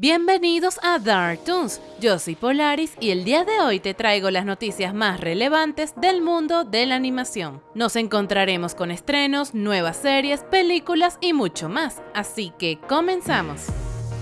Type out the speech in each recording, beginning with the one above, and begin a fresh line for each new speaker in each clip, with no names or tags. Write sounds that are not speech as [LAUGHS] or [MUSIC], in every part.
Bienvenidos a Dark Toons, yo soy Polaris y el día de hoy te traigo las noticias más relevantes del mundo de la animación. Nos encontraremos con estrenos, nuevas series, películas y mucho más, así que comenzamos.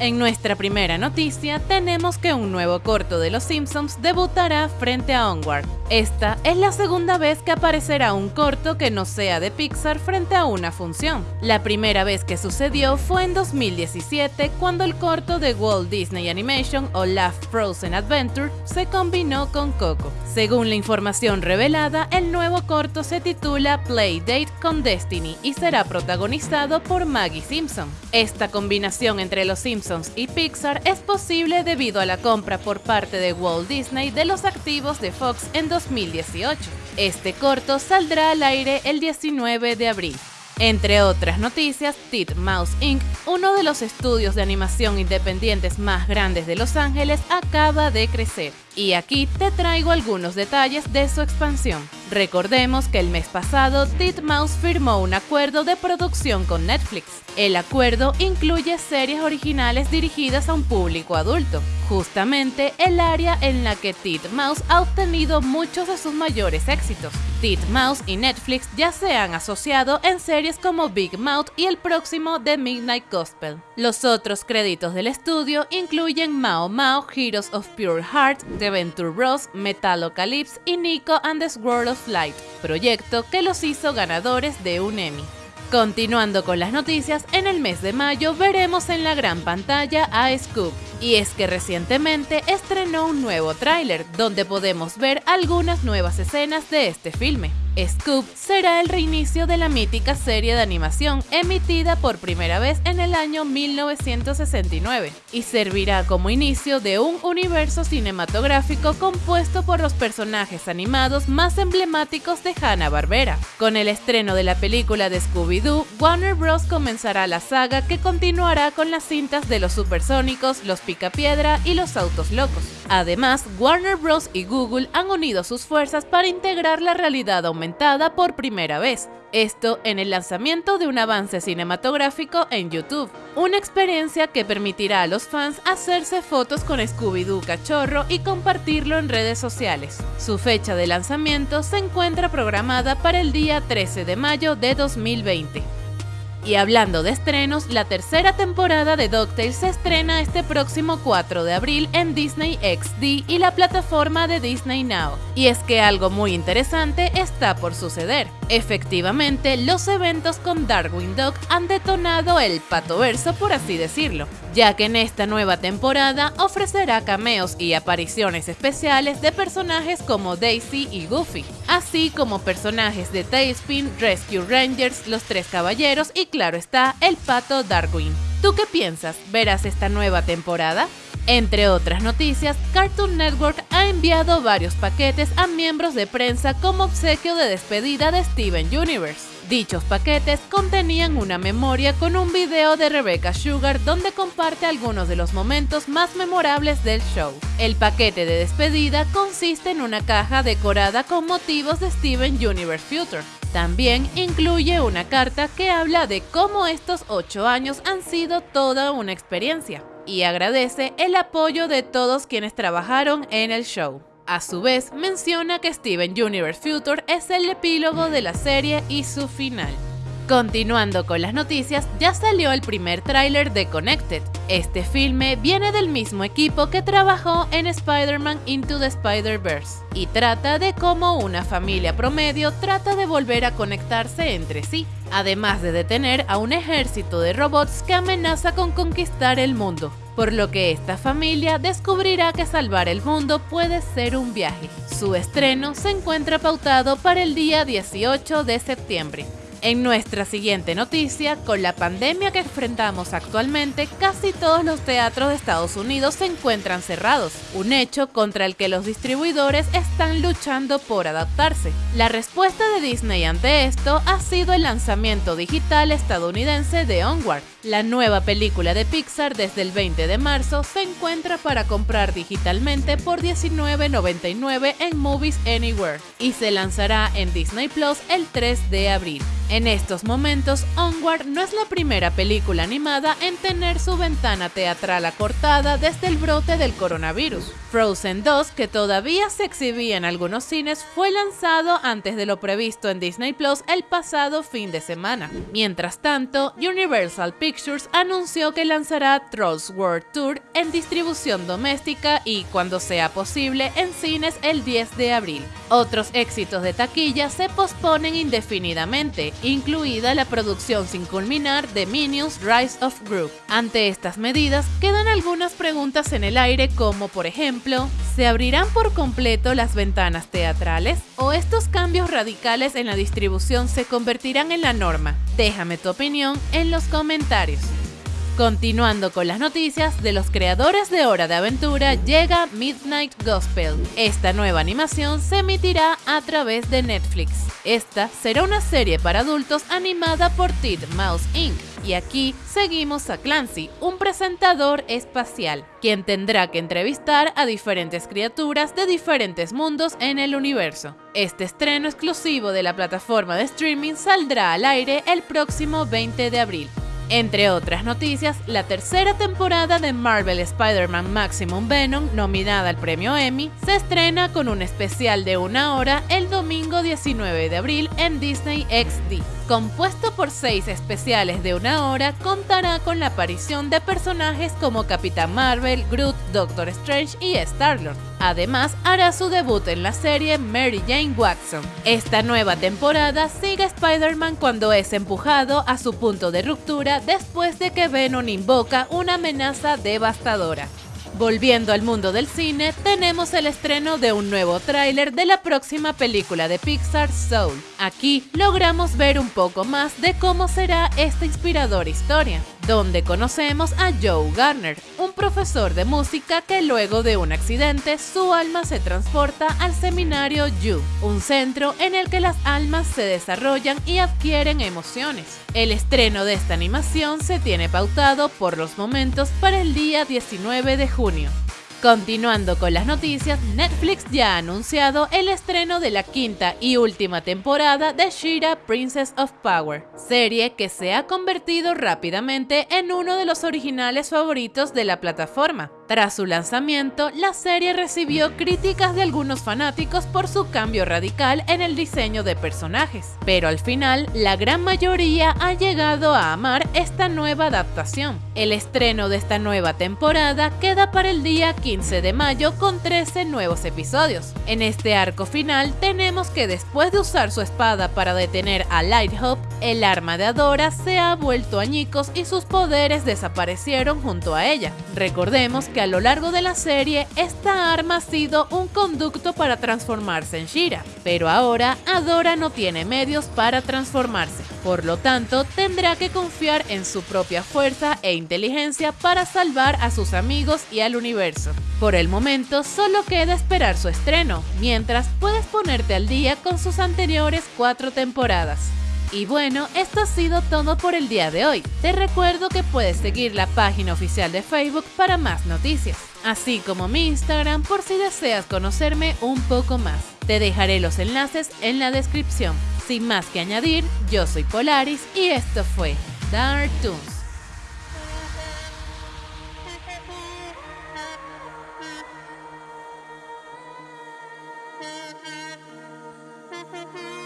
En nuestra primera noticia tenemos que un nuevo corto de Los Simpsons debutará frente a Onward. Esta es la segunda vez que aparecerá un corto que no sea de Pixar frente a una función. La primera vez que sucedió fue en 2017 cuando el corto de Walt Disney Animation o Laugh Frozen Adventure se combinó con Coco. Según la información revelada, el nuevo corto se titula Playdate con Destiny y será protagonizado por Maggie Simpson. Esta combinación entre Los Simpsons y Pixar es posible debido a la compra por parte de Walt Disney de los activos de Fox en 2018. Este corto saldrá al aire el 19 de abril. Entre otras noticias, Mouse Inc., uno de los estudios de animación independientes más grandes de Los Ángeles, acaba de crecer. Y aquí te traigo algunos detalles de su expansión. Recordemos que el mes pasado Titmouse firmó un acuerdo de producción con Netflix. El acuerdo incluye series originales dirigidas a un público adulto, justamente el área en la que Titmouse ha obtenido muchos de sus mayores éxitos. Titmouse y Netflix ya se han asociado en series como Big Mouth y el próximo The Midnight Gospel. Los otros créditos del estudio incluyen Mao Mao, Heroes of Pure Heart, The Venture Bros, Metalocalypse y Nico and the Swirl of Light, proyecto que los hizo ganadores de un Emmy. Continuando con las noticias, en el mes de mayo veremos en la gran pantalla a Scoop, y es que recientemente estrenó un nuevo tráiler donde podemos ver algunas nuevas escenas de este filme. Scoop será el reinicio de la mítica serie de animación emitida por primera vez en el año 1969 y servirá como inicio de un universo cinematográfico compuesto por los personajes animados más emblemáticos de Hanna-Barbera. Con el estreno de la película de Scooby-Doo, Warner Bros. comenzará la saga que continuará con las cintas de los supersónicos, los picapiedra y los autos locos. Además, Warner Bros. y Google han unido sus fuerzas para integrar la realidad aumentada por primera vez, esto en el lanzamiento de un avance cinematográfico en YouTube, una experiencia que permitirá a los fans hacerse fotos con Scooby-Doo cachorro y compartirlo en redes sociales. Su fecha de lanzamiento se encuentra programada para el día 13 de mayo de 2020. Y hablando de estrenos, la tercera temporada de DuckTales se estrena este próximo 4 de abril en Disney XD y la plataforma de Disney Now. Y es que algo muy interesante está por suceder. Efectivamente, los eventos con Darwin Duck han detonado el patoverso, por así decirlo, ya que en esta nueva temporada ofrecerá cameos y apariciones especiales de personajes como Daisy y Goofy, así como personajes de Tailspin, Rescue Rangers, Los Tres Caballeros y claro está, el pato Darwin. ¿Tú qué piensas? ¿Verás esta nueva temporada? Entre otras noticias, Cartoon Network ha enviado varios paquetes a miembros de prensa como obsequio de despedida de Steven Universe. Dichos paquetes contenían una memoria con un video de Rebecca Sugar donde comparte algunos de los momentos más memorables del show. El paquete de despedida consiste en una caja decorada con motivos de Steven Universe Future. También incluye una carta que habla de cómo estos 8 años han sido toda una experiencia y agradece el apoyo de todos quienes trabajaron en el show. A su vez, menciona que Steven Universe Future es el epílogo de la serie y su final. Continuando con las noticias, ya salió el primer tráiler de Connected. Este filme viene del mismo equipo que trabajó en Spider-Man Into the Spider-Verse y trata de cómo una familia promedio trata de volver a conectarse entre sí, además de detener a un ejército de robots que amenaza con conquistar el mundo por lo que esta familia descubrirá que salvar el mundo puede ser un viaje. Su estreno se encuentra pautado para el día 18 de septiembre. En nuestra siguiente noticia, con la pandemia que enfrentamos actualmente, casi todos los teatros de Estados Unidos se encuentran cerrados, un hecho contra el que los distribuidores están luchando por adaptarse. La respuesta de Disney ante esto ha sido el lanzamiento digital estadounidense de Onward, La nueva película de Pixar desde el 20 de marzo se encuentra para comprar digitalmente por $19.99 en Movies Anywhere y se lanzará en Disney Plus el 3 de abril. En estos momentos, Onward no es la primera película animada en tener su ventana teatral acortada desde el brote del coronavirus. Frozen 2, que todavía se exhibía en algunos cines, fue lanzado antes de lo previsto en Disney Plus el pasado fin de semana. Mientras tanto, Universal Pictures anunció que lanzará Trolls World Tour en distribución doméstica y, cuando sea posible, en cines el 10 de abril. Otros éxitos de taquilla se posponen indefinidamente, incluida la producción sin culminar de Minions Rise of Group. Ante estas medidas, quedan algunas preguntas en el aire como, por ejemplo, ¿se abrirán por completo las ventanas teatrales? ¿O estos cambios radicales en la distribución se convertirán en la norma? Déjame tu opinión en los comentarios. Continuando con las noticias, de los creadores de Hora de Aventura llega Midnight Gospel. Esta nueva animación se emitirá a través de Netflix. Esta será una serie para adultos animada por Mouse Inc. Y aquí seguimos a Clancy, un presentador espacial, quien tendrá que entrevistar a diferentes criaturas de diferentes mundos en el universo. Este estreno exclusivo de la plataforma de streaming saldrá al aire el próximo 20 de abril. Entre otras noticias, la tercera temporada de Marvel Spider-Man Maximum Venom, nominada al premio Emmy, se estrena con un especial de una hora el domingo 19 de abril en Disney XD. Compuesto por seis especiales de una hora, contará con la aparición de personajes como Capitán Marvel, Groot, Doctor Strange y Star-Lord. Además, hará su debut en la serie Mary Jane Watson. Esta nueva temporada sigue a Spider-Man cuando es empujado a su punto de ruptura después de que Venom invoca una amenaza devastadora. Volviendo al mundo del cine, tenemos el estreno de un nuevo tráiler de la próxima película de Pixar, Soul. Aquí logramos ver un poco más de cómo será esta inspiradora historia, donde conocemos a Joe Garner, un profesor de música que luego de un accidente su alma se transporta al seminario Yu, un centro en el que las almas se desarrollan y adquieren emociones. El estreno de esta animación se tiene pautado por los momentos para el día 19 de junio. Continuando con las noticias, Netflix ya ha anunciado el estreno de la quinta y última temporada de Shira Princess of Power, serie que se ha convertido rápidamente en uno de los originales favoritos de la plataforma. Tras su lanzamiento, la serie recibió críticas de algunos fanáticos por su cambio radical en el diseño de personajes, pero al final la gran mayoría ha llegado a amar esta nueva adaptación. El estreno de esta nueva temporada queda para el día 15 de mayo con 13 nuevos episodios. En este arco final tenemos que después de usar su espada para detener a Lighthop, el arma de Adora se ha vuelto añicos y sus poderes desaparecieron junto a ella. Recordemos que a lo largo de la serie esta arma ha sido un conducto para transformarse en Shira, pero ahora Adora no tiene medios para transformarse, por lo tanto tendrá que confiar en su propia fuerza e inteligencia para salvar a sus amigos y al universo. Por el momento solo queda esperar su estreno, mientras puedes ponerte al día con sus anteriores cuatro temporadas. Y bueno, esto ha sido todo por el día de hoy. Te recuerdo que puedes seguir la página oficial de Facebook para más noticias, así como mi Instagram por si deseas conocerme un poco más. Te dejaré los enlaces en la descripción. Sin más que añadir, yo soy Polaris y esto fue Dark Toons. [LAUGHS]